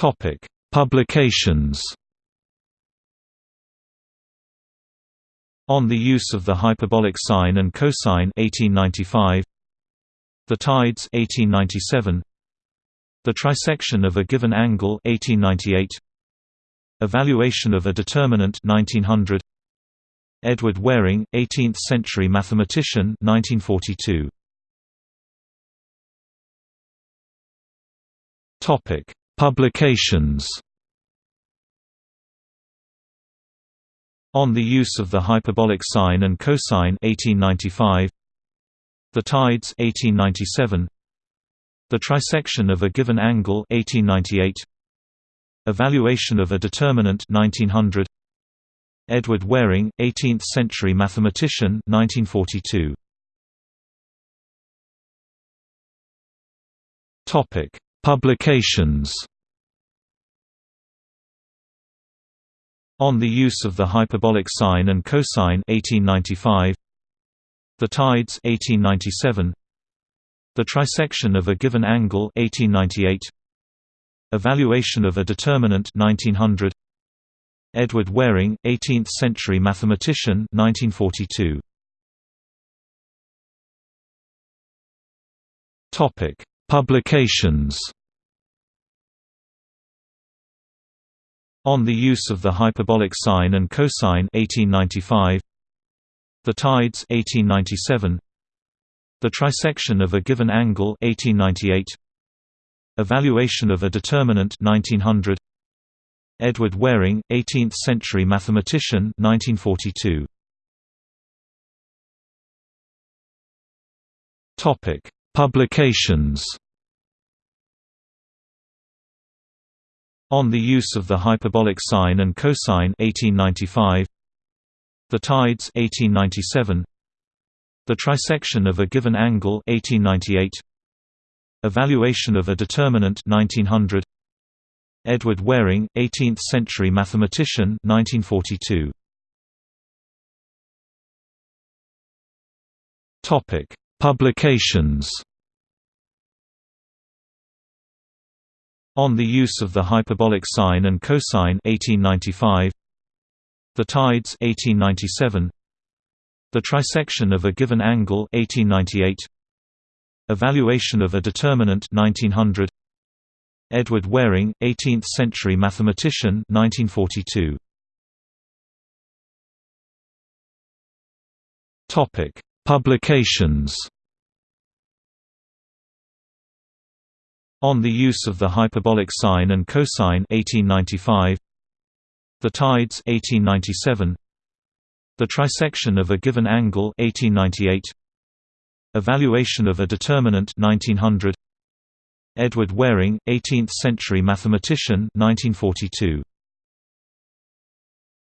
Topic: Publications. On the use of the hyperbolic sine and cosine 1895. The tides 1897. The trisection of a given angle 1898. Evaluation of a determinant 1900. Edward Waring, 18th-century mathematician 1942. Topic: Publications. On the use of the hyperbolic sine and cosine 1895. The tides 1897. The trisection of a given angle 1898. Evaluation of a determinant 1900. Edward Waring, 18th-century mathematician 1942. Topic: Publications. On the use of the hyperbolic sine and cosine 1895. The tides 1897. The trisection of a given angle 1898. Evaluation of a determinant 1900. Edward Waring, 18th-century mathematician 1942. Topic: Publications. On the use of the hyperbolic sine and cosine 1895. The tides 1897. The trisection of a given angle 1898. Evaluation of a determinant 1900. Edward Waring, 18th-century mathematician 1942. Topic: Publications. On the use of the hyperbolic sine and cosine 1895. The tides 1897. The trisection of a given angle 1898. Evaluation of a determinant 1900. Edward Waring, 18th-century mathematician 1942. Topic: Publications. On the use of the hyperbolic sine and cosine 1895. The tides 1897. The trisection of a given angle 1898. Evaluation of a determinant 1900. Edward Waring, 18th-century mathematician 1942. Topic: Publications. On the use of the hyperbolic sine and cosine 1895. The tides 1897. The trisection of a given angle 1898. Evaluation of a determinant 1900. Edward Waring, 18th-century mathematician 1942.